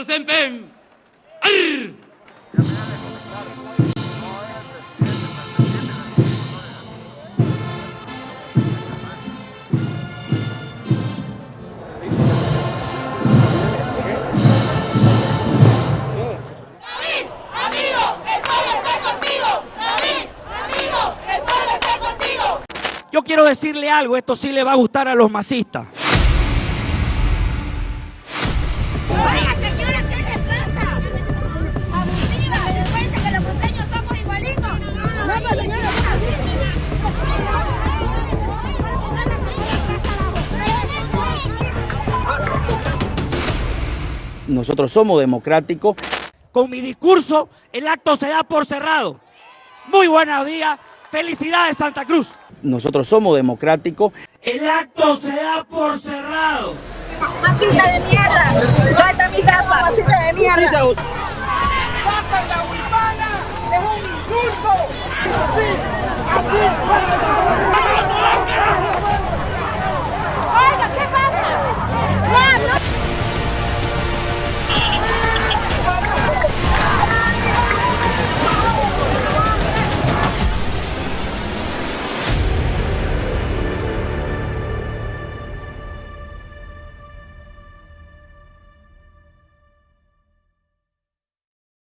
representen. ¡Arr! Yo quiero decirle algo, esto sí le va a gustar a los masistas. Nosotros somos democráticos. Con mi discurso, el acto se da por cerrado. Muy buenos días, felicidades Santa Cruz. Nosotros somos democráticos. El acto se da por cerrado. Masita de mierda. ¿Dónde está mi capa? Masita de mierda.